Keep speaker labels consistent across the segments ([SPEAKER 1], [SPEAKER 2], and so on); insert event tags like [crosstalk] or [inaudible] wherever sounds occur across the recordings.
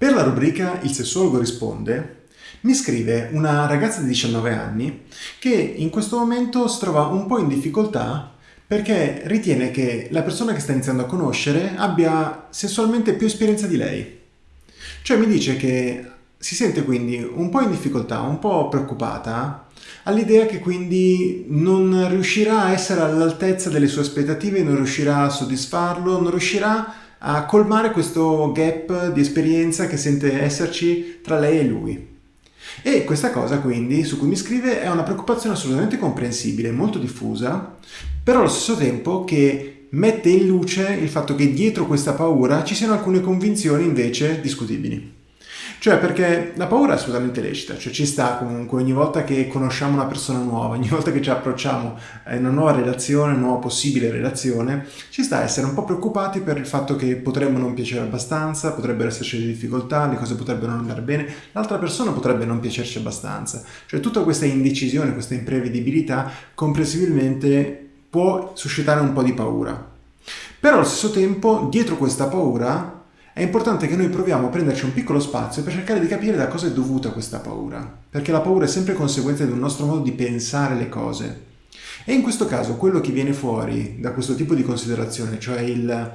[SPEAKER 1] Per la rubrica Il sessuologo risponde mi scrive una ragazza di 19 anni che in questo momento si trova un po' in difficoltà perché ritiene che la persona che sta iniziando a conoscere abbia sessualmente più esperienza di lei. Cioè mi dice che si sente quindi un po' in difficoltà, un po' preoccupata all'idea che quindi non riuscirà a essere all'altezza delle sue aspettative, non riuscirà a soddisfarlo, non riuscirà a colmare questo gap di esperienza che sente esserci tra lei e lui. E questa cosa quindi su cui mi scrive è una preoccupazione assolutamente comprensibile, molto diffusa, però allo stesso tempo che mette in luce il fatto che dietro questa paura ci siano alcune convinzioni invece discutibili. Cioè perché la paura è assolutamente lecita, cioè ci sta comunque ogni volta che conosciamo una persona nuova, [laughs] ogni volta che ci approcciamo a una nuova relazione, una nuova possibile relazione, ci sta a essere un po' preoccupati per il fatto che potremmo non piacere abbastanza, potrebbero esserci delle difficoltà, le cose potrebbero non andare bene, l'altra persona potrebbe non piacerci abbastanza. Cioè tutta questa indecisione, questa imprevedibilità comprensibilmente può suscitare un po' di paura. Però allo stesso tempo, dietro questa paura è importante che noi proviamo a prenderci un piccolo spazio per cercare di capire da cosa è dovuta questa paura, perché la paura è sempre conseguenza di un nostro modo di pensare le cose. E in questo caso quello che viene fuori da questo tipo di considerazione, cioè il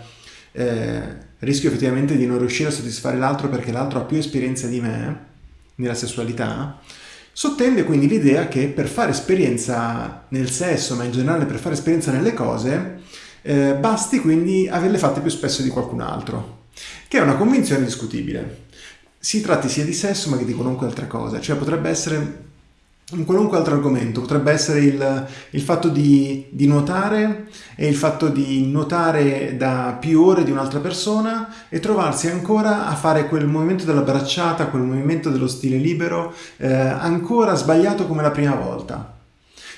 [SPEAKER 1] eh, rischio effettivamente di non riuscire a soddisfare l'altro perché l'altro ha più esperienza di me nella sessualità, sottende quindi l'idea che per fare esperienza nel sesso, ma in generale per fare esperienza nelle cose, eh, basti quindi averle fatte più spesso di qualcun altro che è una convinzione discutibile. Si tratti sia di sesso ma che di qualunque altra cosa, cioè potrebbe essere un qualunque altro argomento, potrebbe essere il, il fatto di, di, nuotare e il fatto di nuotare da più ore di un'altra persona e trovarsi ancora a fare quel movimento della bracciata, quel movimento dello stile libero, eh, ancora sbagliato come la prima volta.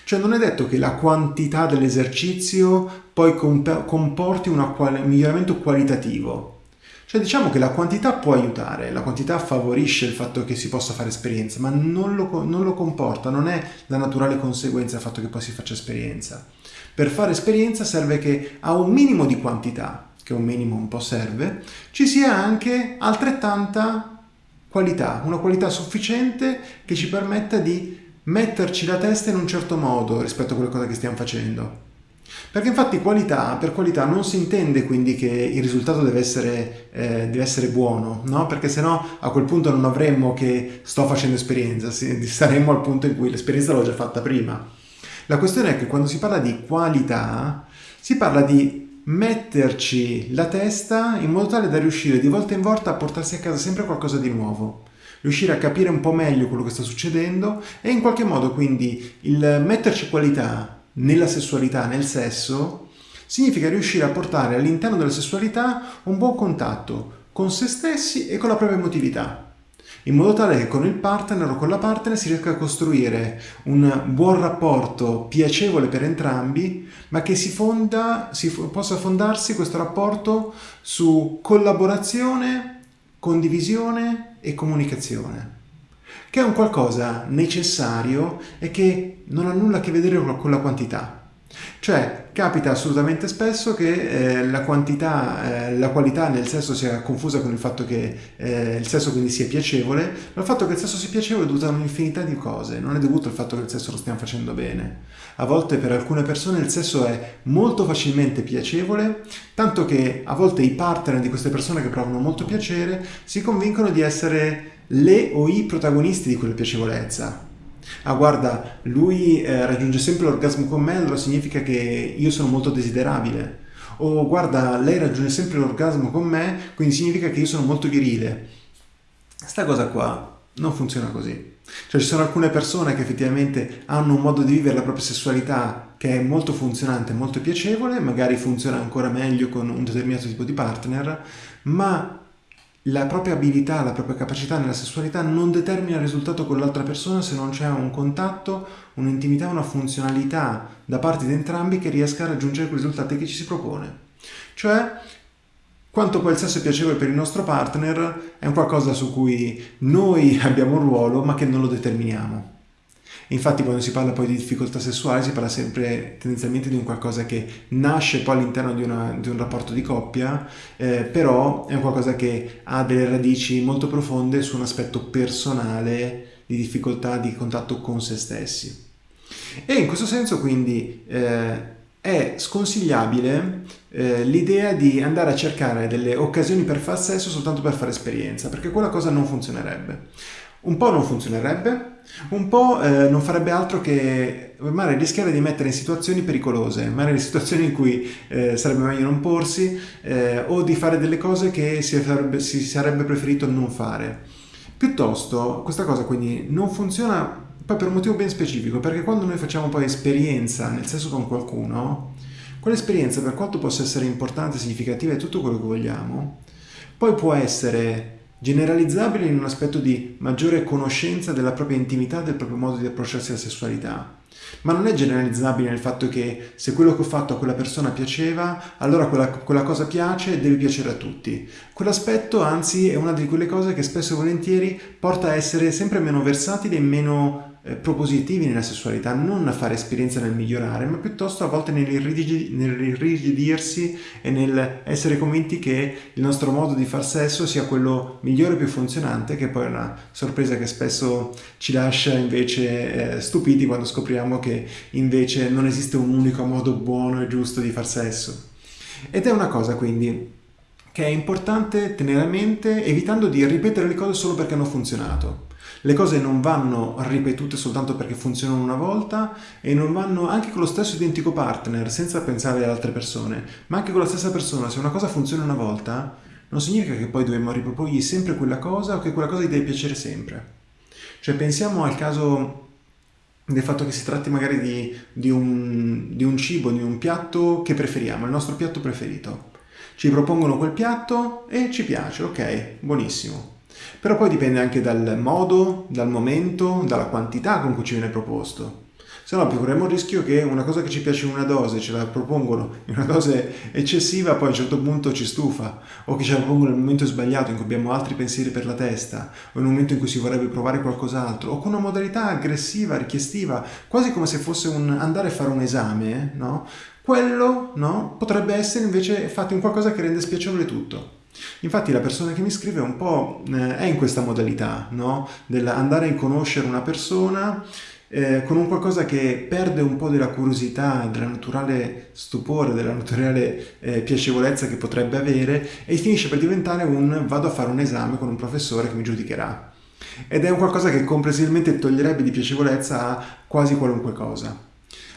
[SPEAKER 1] Cioè non è detto che la quantità dell'esercizio poi comporti un miglioramento qualitativo, cioè diciamo che la quantità può aiutare, la quantità favorisce il fatto che si possa fare esperienza, ma non lo, non lo comporta, non è la naturale conseguenza del fatto che poi si faccia esperienza. Per fare esperienza serve che a un minimo di quantità, che un minimo un po' serve, ci sia anche altrettanta qualità, una qualità sufficiente che ci permetta di metterci la testa in un certo modo rispetto a quelle cose che stiamo facendo. Perché infatti qualità, per qualità non si intende quindi che il risultato deve essere, eh, deve essere buono, no? Perché sennò a quel punto non avremmo che sto facendo esperienza, [laughs] saremmo al punto in cui l'esperienza l'ho già fatta prima. La questione è che quando si parla di qualità, si parla di metterci la testa in modo tale da riuscire di volta in volta a portarsi a casa sempre qualcosa di nuovo riuscire a capire un po' meglio quello che sta succedendo e in qualche modo quindi il metterci qualità nella sessualità, nel sesso, significa riuscire a portare all'interno della sessualità un buon contatto con se stessi e con la propria emotività, in modo tale che con il partner o con la partner si riesca a costruire un buon rapporto piacevole per entrambi, ma che si, fonda, si possa fondarsi questo rapporto su collaborazione, condivisione e comunicazione che è un qualcosa necessario e che non ha nulla a che vedere con la quantità. Cioè, capita assolutamente spesso che eh, la quantità, eh, la qualità nel sesso sia confusa con il fatto che eh, il sesso quindi sia piacevole, ma il fatto che il sesso sia piacevole è dovuto a un'infinità di cose, non è dovuto al fatto che il sesso lo stiamo facendo bene. A volte per alcune persone il sesso è molto facilmente piacevole, tanto che a volte i partner di queste persone che provano molto piacere si convincono di essere le o i protagonisti di quella piacevolezza. Ah guarda, lui eh, raggiunge sempre l'orgasmo con me, allora significa che io sono molto desiderabile. O guarda, lei raggiunge sempre l'orgasmo con me, quindi significa che io sono molto virile. Sta cosa qua non funziona così. Cioè ci sono alcune persone che effettivamente hanno un modo di vivere la propria sessualità che è molto funzionante, molto piacevole, magari funziona ancora meglio con un determinato tipo di partner, ma la propria abilità, la propria capacità nella sessualità non determina il risultato con l'altra persona se non c'è un contatto, un'intimità, una funzionalità da parte di entrambi che riesca a raggiungere quei risultati che ci si propone. Cioè, quanto poi il sesso è piacevole per il nostro partner è un qualcosa su cui noi [laughs] abbiamo un ruolo ma che non lo determiniamo. Infatti quando si parla poi di difficoltà sessuale si parla sempre tendenzialmente di un qualcosa che nasce poi all'interno di, di un rapporto di coppia, eh, però è un qualcosa che ha delle radici molto profonde su un aspetto personale di difficoltà di contatto con se stessi. E in questo senso quindi eh, è sconsigliabile eh, l'idea di andare a cercare delle occasioni per far sesso soltanto per fare esperienza, perché quella cosa non funzionerebbe. Un po' non funzionerebbe, un po' eh, non farebbe altro che magari rischiare di mettere in situazioni pericolose, magari in situazioni in cui eh, sarebbe meglio non porsi eh, o di fare delle cose che si sarebbe, si sarebbe preferito non fare. Piuttosto questa cosa quindi non funziona poi per un motivo ben specifico, perché quando noi facciamo poi esperienza nel sesso con qualcuno, quell'esperienza per quanto possa essere importante, significativa e tutto quello che vogliamo, poi può essere generalizzabile in un aspetto di maggiore conoscenza della propria intimità, del proprio modo di approcciarsi alla sessualità. Ma non è generalizzabile nel fatto che se quello che ho fatto a quella persona piaceva, allora quella, quella cosa piace e deve piacere a tutti. Quell'aspetto, anzi, è una di quelle cose che spesso e volentieri porta a essere sempre meno versatile e meno eh, propositivi nella sessualità, non a fare esperienza nel migliorare, ma piuttosto a volte nell'irrigidirsi e nel essere convinti che il nostro modo di far sesso sia quello migliore e più funzionante, che poi è una sorpresa che spesso ci lascia invece eh, stupiti quando scopriamo che invece non esiste un unico modo buono e giusto di far sesso. Ed è una cosa quindi che è importante tenere a mente evitando di ripetere le cose solo perché hanno funzionato. Le cose non vanno ripetute soltanto perché funzionano una volta e non vanno anche con lo stesso identico partner, senza pensare ad altre persone, ma anche con la stessa persona. Se una cosa funziona una volta, non significa che poi dobbiamo riproporgli sempre quella cosa o che quella cosa gli deve piacere sempre. Cioè pensiamo al caso del fatto che si tratti magari di, di, un, di un cibo, di un piatto che preferiamo, il nostro piatto preferito. Ci propongono quel piatto e ci piace, ok, buonissimo. Però poi dipende anche dal modo, dal momento, dalla quantità con cui ci viene proposto. Se no corremo il rischio che una cosa che ci piace in una dose ce la propongono in una dose eccessiva, poi a un certo punto ci stufa, o che ce la propongono nel momento sbagliato in cui abbiamo altri pensieri per la testa, o un momento in cui si vorrebbe provare qualcos'altro, o con una modalità aggressiva, richiestiva, quasi come se fosse un andare a fare un esame, no? Quello no? potrebbe essere invece fatto in qualcosa che rende spiacevole tutto. Infatti la persona che mi scrive un po' eh, è in questa modalità, no? Dell'andare a conoscere una persona eh, con un qualcosa che perde un po' della curiosità, della naturale stupore, della naturale eh, piacevolezza che potrebbe avere e finisce per diventare un vado a fare un esame con un professore che mi giudicherà. Ed è un qualcosa che comprensibilmente toglierebbe di piacevolezza a quasi qualunque cosa.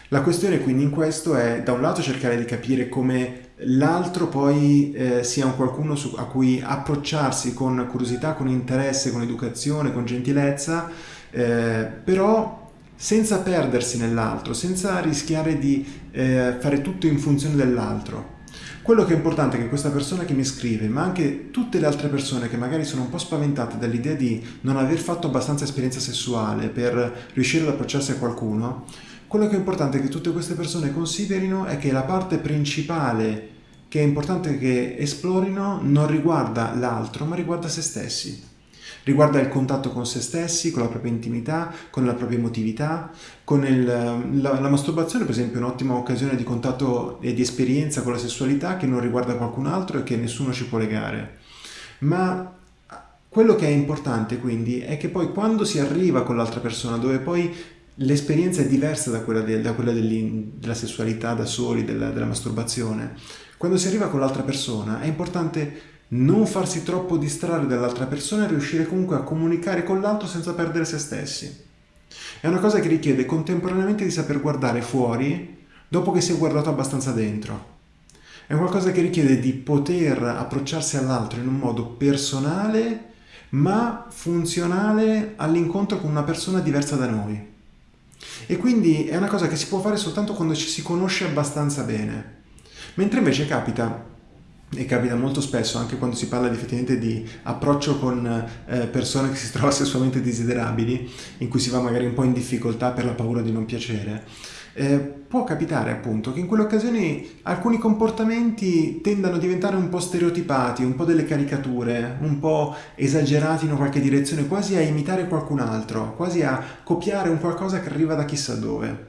[SPEAKER 1] La questione quindi in questo è da un lato cercare di capire come l'altro poi eh, sia un qualcuno su, a cui approcciarsi con curiosità, con interesse, con educazione, con gentilezza, eh, però senza perdersi nell'altro, senza rischiare di eh, fare tutto in funzione dell'altro. Quello che è importante è che questa persona che mi scrive, ma anche tutte le altre persone che magari sono un po' spaventate dall'idea di non aver fatto abbastanza esperienza sessuale per riuscire ad approcciarsi a qualcuno, quello che è importante che tutte queste persone considerino è che la parte principale che è importante che esplorino non riguarda l'altro, ma riguarda se stessi. Riguarda il contatto con se stessi, con la propria intimità, con la propria emotività, con il, la, la masturbazione per esempio è un'ottima occasione di contatto e di esperienza con la sessualità che non riguarda qualcun altro e che nessuno ci può legare. Ma quello che è importante quindi è che poi quando si arriva con l'altra persona, dove poi l'esperienza è diversa da quella, de, da quella della sessualità da soli, della, della masturbazione. Quando si arriva con l'altra persona è importante non farsi troppo distrarre dall'altra persona e riuscire comunque a comunicare con l'altro senza perdere se stessi. È una cosa che richiede contemporaneamente di saper guardare fuori dopo che si è guardato abbastanza dentro. È qualcosa che richiede di poter approcciarsi all'altro in un modo personale ma funzionale all'incontro con una persona diversa da noi. E quindi è una cosa che si può fare soltanto quando ci si conosce abbastanza bene. Mentre invece capita e capita molto spesso anche quando si parla effettivamente di approccio con eh, persone che si [laughs] trovano sessualmente desiderabili, in cui si va magari un po' in difficoltà per la paura di non piacere, eh, può capitare appunto che in quelle occasioni alcuni comportamenti tendano a diventare un po' stereotipati, un po' delle caricature, un po' esagerati in qualche direzione, quasi a imitare qualcun altro, quasi a copiare un qualcosa che arriva da chissà dove.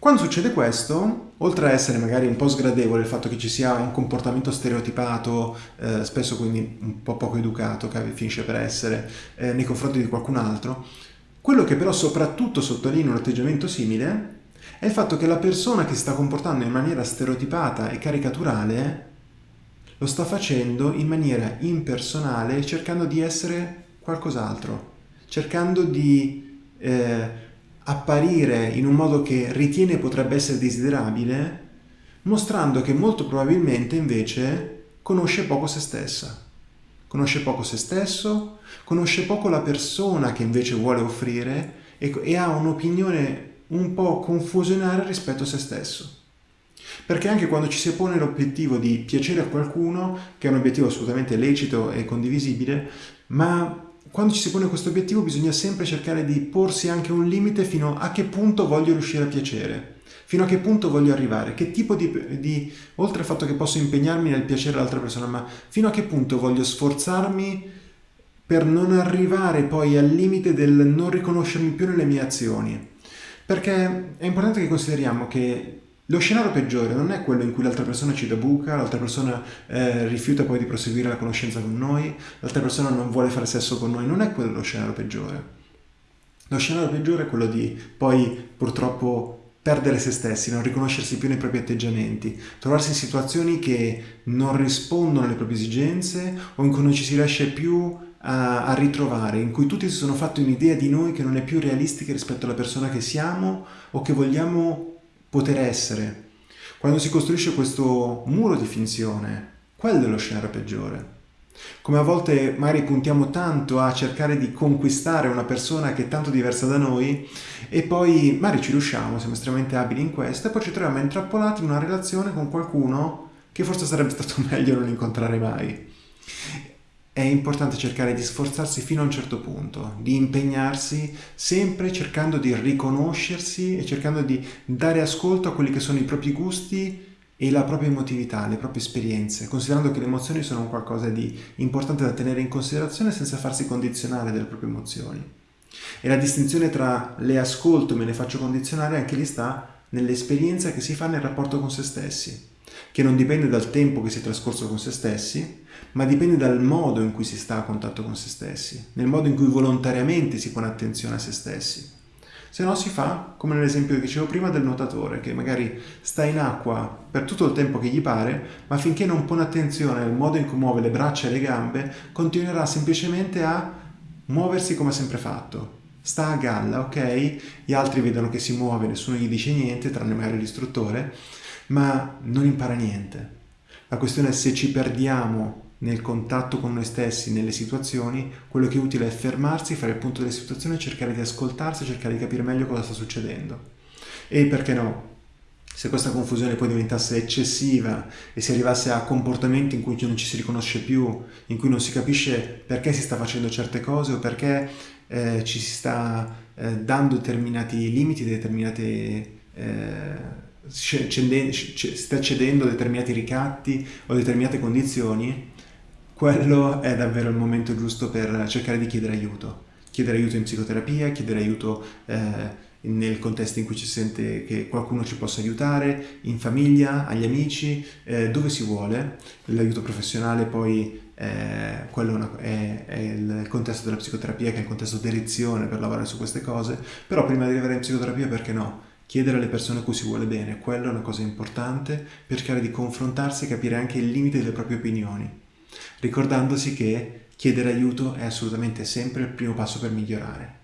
[SPEAKER 1] Quando succede questo, oltre a essere magari un po' sgradevole il fatto che ci sia un comportamento stereotipato, eh, spesso quindi un po' poco educato, che finisce per essere, eh, nei confronti di qualcun altro, quello che però soprattutto sottolinea un atteggiamento simile è il fatto che la persona che si sta comportando in maniera stereotipata e caricaturale lo sta facendo in maniera impersonale cercando di essere qualcos'altro, cercando di eh, apparire in un modo che ritiene potrebbe essere desiderabile, mostrando che molto probabilmente invece conosce poco se stessa. Conosce poco se stesso, conosce poco la persona che invece vuole offrire e, e ha un'opinione un po' confusionaria rispetto a se stesso. Perché anche quando ci si pone l'obiettivo di piacere a qualcuno, che è un obiettivo assolutamente lecito e condivisibile, ma quando ci si pone questo obiettivo bisogna sempre cercare di porsi anche un limite fino a che punto voglio riuscire a piacere, fino a che punto voglio arrivare, che tipo di, di oltre al fatto che posso impegnarmi nel piacere all'altra persona, ma fino a che punto voglio sforzarmi per non arrivare poi al limite del non riconoscermi più nelle mie azioni. Perché è importante che consideriamo che lo scenario peggiore non è quello in cui l'altra persona ci dà buca, l'altra persona eh, rifiuta poi di proseguire la conoscenza con noi, l'altra persona non vuole fare sesso con noi, non è quello lo scenario peggiore. Lo scenario peggiore è quello di poi purtroppo perdere se stessi, non riconoscersi più nei propri atteggiamenti, trovarsi in situazioni che non rispondono alle proprie esigenze o in cui non ci si riesce più a, a ritrovare, in cui tutti si sono fatti un'idea di noi che non è più realistica rispetto alla persona che siamo o che vogliamo poter essere. Quando si costruisce questo muro di finzione, quello è lo scenario peggiore. Come a volte magari puntiamo tanto a cercare di conquistare una persona che è tanto diversa da noi e poi magari ci riusciamo, siamo estremamente abili in questo e poi ci troviamo intrappolati in una relazione con qualcuno che forse sarebbe stato [laughs] meglio non incontrare mai è importante cercare di sforzarsi fino a un certo punto, di impegnarsi sempre cercando di riconoscersi e cercando di dare ascolto a quelli che sono i propri gusti e la propria emotività, le proprie esperienze, considerando che le emozioni sono qualcosa di importante da tenere in considerazione senza farsi condizionare dalle proprie emozioni. E la distinzione tra le ascolto e me ne faccio condizionare anche lì sta nell'esperienza che si fa nel rapporto con se stessi che non dipende dal tempo che si è trascorso con se stessi, ma dipende dal modo in cui si sta a contatto con se stessi, nel modo in cui volontariamente si pone attenzione a se stessi. Se no si fa come nell'esempio che dicevo prima del nuotatore, che magari sta in acqua per tutto il tempo che gli pare, ma finché non pone attenzione al modo in cui muove le braccia e le gambe, continuerà semplicemente a muoversi come ha sempre fatto. Sta a galla, ok? Gli altri vedono che si muove, nessuno gli dice niente, tranne magari l'istruttore, ma non impara niente. La questione è se ci perdiamo nel contatto con noi stessi, nelle situazioni, quello che è utile è fermarsi, fare il punto delle situazioni, cercare di ascoltarsi, cercare di capire meglio cosa sta succedendo. E perché no? Se questa confusione poi diventasse eccessiva e si arrivasse a comportamenti in cui non ci si riconosce più, in cui non si capisce perché si sta facendo certe cose o perché eh, ci si sta eh, dando determinati limiti, determinate... Eh, sta cedendo determinati ricatti o determinate condizioni, quello è davvero il momento giusto per cercare di chiedere aiuto. Chiedere aiuto in psicoterapia, chiedere aiuto eh, nel contesto in cui ci sente che qualcuno ci possa aiutare, in famiglia, agli amici, eh, dove si vuole. L'aiuto professionale poi eh, quello è, è, il contesto della psicoterapia che è il contesto d'elezione per lavorare su queste cose, però prima di arrivare in psicoterapia perché no? Chiedere alle persone a cui si vuole bene, quello è una cosa importante cercare di confrontarsi e capire anche il limite delle proprie opinioni, ricordandosi che chiedere aiuto è assolutamente sempre il primo passo per migliorare.